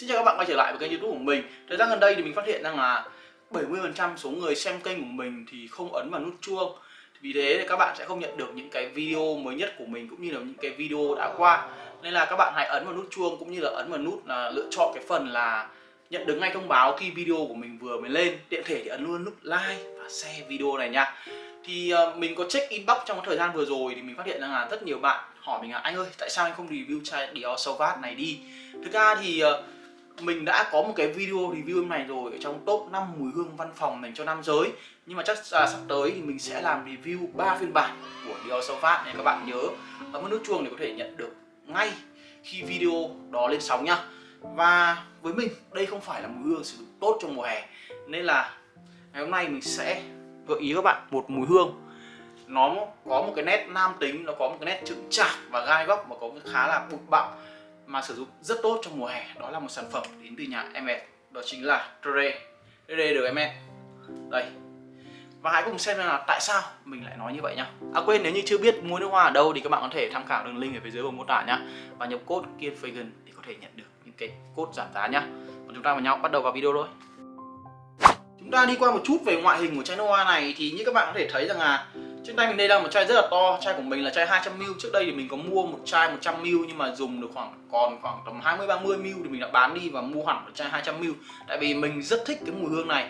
Xin chào các bạn quay trở lại với kênh youtube của mình. Thời gian gần đây thì mình phát hiện rằng là 70% số người xem kênh của mình thì không ấn vào nút chuông. Vì thế thì các bạn sẽ không nhận được những cái video mới nhất của mình cũng như là những cái video đã qua. Nên là các bạn hãy ấn vào nút chuông cũng như là ấn vào nút là lựa chọn cái phần là nhận được ngay thông báo khi video của mình vừa mới lên. Tiện thể thì ấn luôn nút like và share video này nha. Thì ờ, mình có check inbox trong thời gian vừa rồi thì mình phát hiện rằng là rất nhiều bạn hỏi mình là anh ơi, tại sao anh không review chai Dior Sauvage này đi? Thực ra thì ờ, mình đã có một cái video review này rồi ở trong top 5 mùi hương văn phòng dành cho nam giới. Nhưng mà chắc là sắp tới thì mình sẽ làm review 3 phiên bản của Dior Sauvage nên các bạn nhớ. Ấn nút chuông để có thể nhận được ngay khi video đó lên sóng nhá. Và với mình, đây không phải là mùi hương sử dụng tốt trong mùa hè. Nên là ngày hôm nay mình sẽ gợi ý các bạn một mùi hương. Nó có một cái nét nam tính, nó có một cái nét chững chạc và gai góc và có cái khá là bụi bặm mà sử dụng rất tốt trong mùa hè. Đó là một sản phẩm đến từ nhà Emmet đó chính là dre dre được Emmet đây. Và hãy cùng xem là tại sao mình lại nói như vậy nhá. À quên, nếu như chưa biết mua nước hoa ở đâu thì các bạn có thể tham khảo đường link ở phía dưới phần mô tả nhá. Và nhập code KIENFAGAN để có thể nhận được những cái code giảm giá nhá. Còn chúng ta vào nhau, bắt đầu vào video thôi. Chúng ta đi qua một chút về ngoại hình của chai nước hoa này thì như các bạn có thể thấy rằng là trên tay mình đây là một chai rất là to, chai của mình là chai 200ml Trước đây thì mình có mua một chai 100ml nhưng mà dùng được khoảng còn khoảng tầm 20-30ml thì mình đã bán đi và mua hẳn một chai 200ml Tại vì mình rất thích cái mùi hương này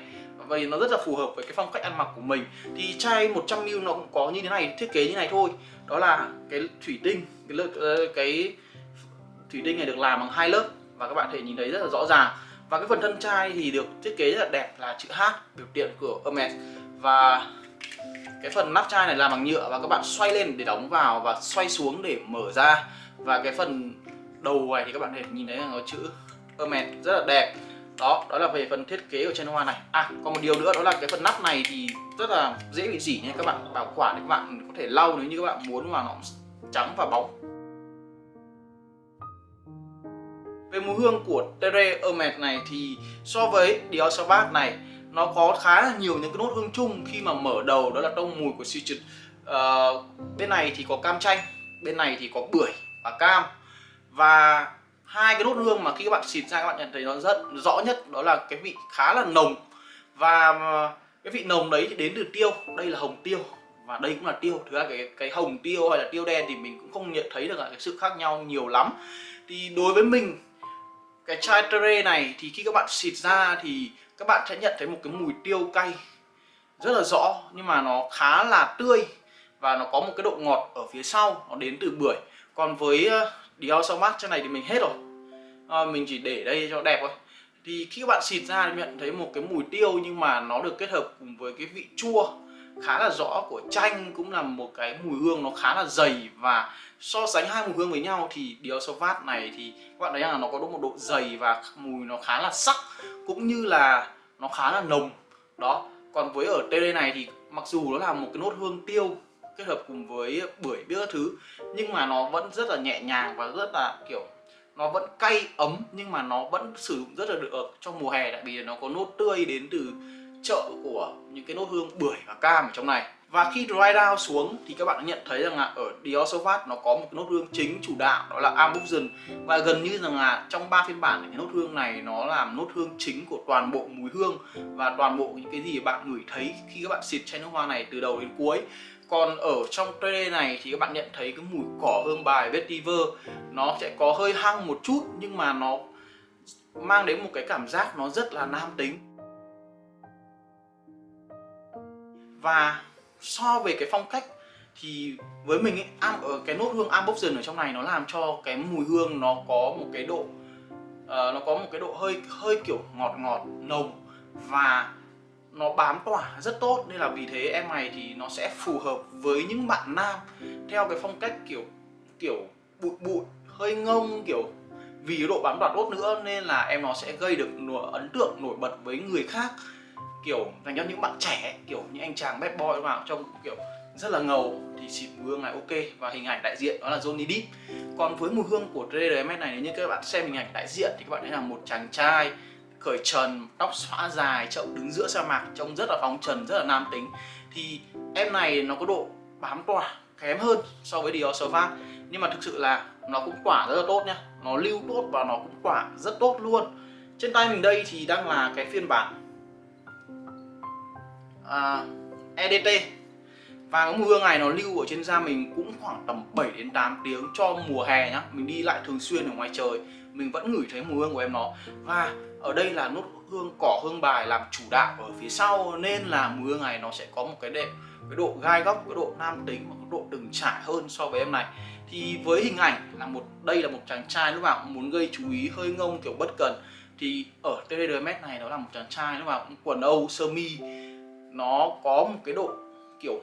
vậy nó rất là phù hợp với cái phong cách ăn mặc của mình. Thì chai 100ml nó cũng có như thế này, thiết kế như này thôi. Đó là cái thủy tinh, cái, cái, ờ, cái thủy tinh này được làm bằng hai lớp Và các bạn thể nhìn thấy rất là rõ ràng. Và cái phần thân chai thì được thiết kế rất là đẹp là chữ H biểu tượng của Hermes. Và cái phần nắp chai này làm bằng nhựa và các bạn xoay lên để đóng vào và xoay xuống để mở ra. Và cái phần đầu này thì các bạn có thể nhìn thấy là có chữ Hermes rất là đẹp. Đó đó là về phần thiết kế của chai hoa này. À còn một điều nữa, đó là cái phần nắp này thì rất là dễ bị dỉ nha. Các bạn bảo quản thì các bạn có thể lau nếu như các bạn muốn mà nó trắng và bóng. Về mùi hương của Tere Hermes này thì so với Dior Sauvage này nó có khá là nhiều những cái nốt hương chung khi mà mở đầu đó là tông mùi của citrus uh, ờ, bên này thì có cam chanh bên này thì có bưởi và cam. Và hai cái nốt hương mà khi các bạn xịt ra các bạn nhận thấy nó rất rõ nhất đó là cái vị khá là nồng. Và ờ, cái vị nồng đấy thì đến từ tiêu. Đây là hồng tiêu và đây cũng là tiêu. Thứ hai cái cái hồng tiêu hay là tiêu đen thì mình cũng không nhận thấy được cái sự khác nhau nhiều lắm. Thì đối với mình cái chai Tere này thì khi các bạn xịt ra thì các bạn sẽ nhận thấy một cái mùi tiêu cay. Rất là rõ nhưng mà nó khá là tươi và nó có một cái độ ngọt ở phía sau nó đến từ bưởi. Còn với ờ, Dior Sauvage trên này thì mình hết rồi. À, mình chỉ để đây cho đẹp thôi. Thì khi các bạn xịt ra thì nhận thấy một cái mùi tiêu nhưng mà nó được kết hợp cùng với cái vị chua khá là rõ, của chanh cũng là một cái mùi hương nó khá là dày và so sánh hai mùi hương với nhau thì Dior Sauvage này thì các bạn thấy là nó có một độ dày và mùi nó khá là sắc cũng như là nó khá là nồng. Đó, còn với ở TD này thì mặc dù nó là một cái nốt hương tiêu kết hợp cùng với bưởi biết các thứ, nhưng mà nó vẫn rất là nhẹ nhàng và rất là, kiểu, nó vẫn cay ấm nhưng mà nó vẫn sử dụng rất là được trong mùa hè tại vì nó có nốt tươi đến từ chợ của những cái nốt hương bưởi và cam ở trong này. Và khi dry down xuống thì các bạn nhận thấy rằng là ở Dior nó có một cái nốt hương chính chủ đạo, đó là Ambution và gần như rằng là trong ba phiên bản cái nốt hương này nó làm nốt hương chính của toàn bộ mùi hương và toàn bộ những cái gì bạn ngửi thấy khi các bạn xịt chai nước hoa này từ đầu đến cuối. Còn ở trong tray này thì các bạn nhận thấy cái mùi cỏ hương bài vetiver. Nó sẽ có hơi hăng một chút nhưng mà nó mang đến một cái cảm giác nó rất là nam tính. Và so về cái phong cách thì với mình ấy, am ở cái nốt hương Amboxion ở trong này nó làm cho cái mùi hương nó có một cái độ uh, nó có một cái độ hơi hơi kiểu ngọt ngọt nồng và nó bám tỏa rất tốt. Nên là vì thế em này thì nó sẽ phù hợp với những bạn nam theo cái phong cách kiểu kiểu bụi bụi hơi ngông kiểu vì độ bám tỏa tốt nữa nên là em nó sẽ gây được ấn tượng nổi bật với người khác kiểu dành cho những bạn trẻ kiểu những anh chàng bad boy vào trông kiểu rất là ngầu thì xịt mùi hương này ok. Và hình ảnh đại diện đó là Johnny Depp. Còn với mùi hương của RDMS này, nếu như các bạn xem hình ảnh đại diện thì các bạn thấy là một chàng trai cởi trần, tóc xõa dài, chậu đứng giữa sa mạc, trông rất là phóng trần, rất là nam tính. Thì em này nó có độ bám tỏa, kém hơn so với Dior Sauvage nhưng mà thực sự là nó cũng quả rất là tốt nhá nó lưu tốt và nó cũng quả rất tốt luôn. Trên tay mình đây thì đang là cái phiên bản à, EDT và cái mùi hương này nó lưu ở trên da mình cũng khoảng tầm 7 đến 8 tiếng cho mùa hè nhá. Mình đi lại thường xuyên ở ngoài trời mình vẫn ngửi thấy mùi hương của em nó. Và ở đây là nốt hương cỏ hương bài làm chủ đạo ở phía sau nên là mùi hương này nó sẽ có một cái đệm cái độ gai góc cái độ nam tính và cái độ từng trải hơn so với em này. Thì với hình ảnh là một đây là một chàng trai lúc nào cũng muốn gây chú ý hơi ngông kiểu bất cần. Thì ở TDMS này nó là một chàng trai lúc nào cũng quần âu sơ mi nó có một cái độ kiểu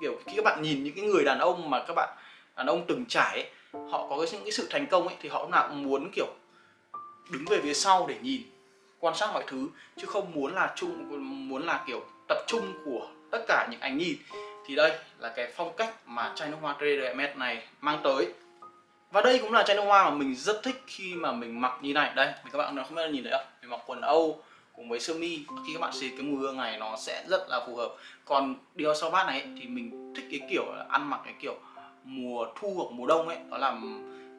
kiểu khi các bạn nhìn những cái người đàn ông mà các bạn đàn ông từng trải ấy, họ có cái, những cái sự thành công ấy thì họ nào cũng muốn kiểu đứng về phía sau để nhìn quan sát mọi thứ chứ không muốn là chung muốn là kiểu tập trung của tất cả những ánh nhìn. Thì đây là cái phong cách mà chai nước hoa TDMS này mang tới. Và đây cũng là chai nước hoa mà mình rất thích khi mà mình mặc như này. Đây các bạn không biết là nhìn thấy không? Mình mặc quần âu cùng với sơ mi khi các bạn xịt cái mùi hương này nó sẽ rất là phù hợp. Còn Dior Sauvage này thì mình thích cái kiểu là ăn mặc cái kiểu mùa thu hoặc mùa đông ấy. Đó là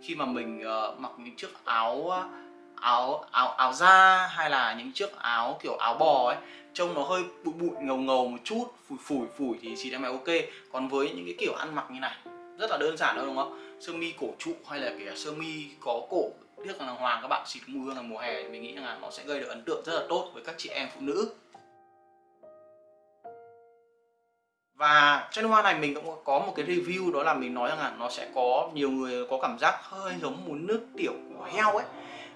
khi mà mình uh, mặc những chiếc áo ờ, áo áo áo da hay là những chiếc áo kiểu áo bò ấy trông nó hơi bụi bụi ngầu ngầu một chút phủi phủi phủi thì xịt em này ok. Còn với những cái kiểu ăn mặc như này rất là đơn giản thôi đúng không? Sơ mi cổ trụ hay là kể sơ mi có cổ tiếc là hoàng các bạn xịt mùi hương là mùa hè thì mình nghĩ là nó sẽ gây được ấn tượng rất là tốt với các chị em phụ nữ. Và trên hoa này mình cũng có một cái review đó là mình nói rằng là nó sẽ có nhiều người có cảm giác hơi giống muốn nước tiểu của heo ấy.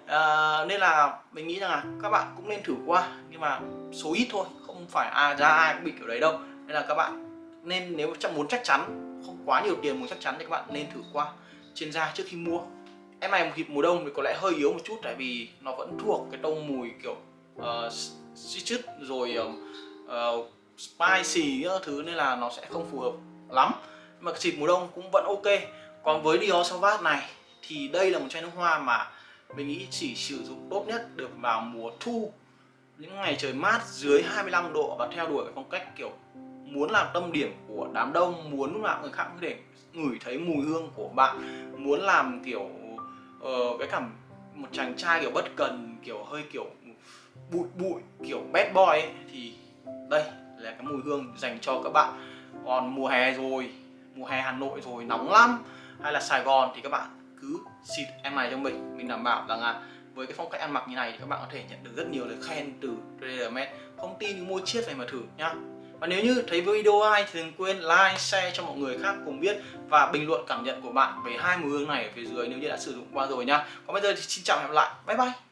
À, nên là mình nghĩ rằng là các bạn cũng nên thử qua nhưng mà số ít thôi không phải à ra ai cũng bị kiểu đấy đâu. Nên là các bạn nên nếu muốn chắc chắn không quá nhiều tiền muốn chắc chắn thì các bạn nên thử qua trên da trước khi mua em này một thịt mùa đông thì có lẽ hơi yếu một chút tại vì nó vẫn thuộc cái tông mùi kiểu ờ, uh, citrus rồi uh, spicy các thứ nên là nó sẽ không phù hợp lắm. Mà xịt mùa đông cũng vẫn ok. Còn với Dior Sauvage này thì đây là một chai nước hoa mà mình nghĩ chỉ sử dụng tốt nhất được vào mùa thu. Những ngày trời mát dưới 25 độ và theo đuổi cái phong cách kiểu muốn làm tâm điểm của đám đông muốn lúc nào người khác có thể ngửi thấy mùi hương của bạn muốn làm kiểu Ờ, uh, cái cảm một chàng trai kiểu bất cần kiểu hơi kiểu bụi bụi kiểu bad boy ấy, thì đây là cái mùi hương dành cho các bạn. Còn mùa hè rồi mùa hè Hà Nội rồi nóng lắm. Hay là Sài Gòn thì các bạn cứ xịt em này cho mình mình đảm bảo rằng là với cái phong cách ăn mặc như này thì các bạn có thể nhận được rất nhiều lời khen từ Tradermed không tin thì mua chiếc này mà thử nhá và nếu như thấy video hay thì đừng quên like, share cho mọi người khác cùng biết và bình luận cảm nhận của bạn về hai mùi hương này ở phía dưới nếu như đã sử dụng qua rồi nha. Còn bây giờ thì xin chào và hẹn gặp lại. Bye bye.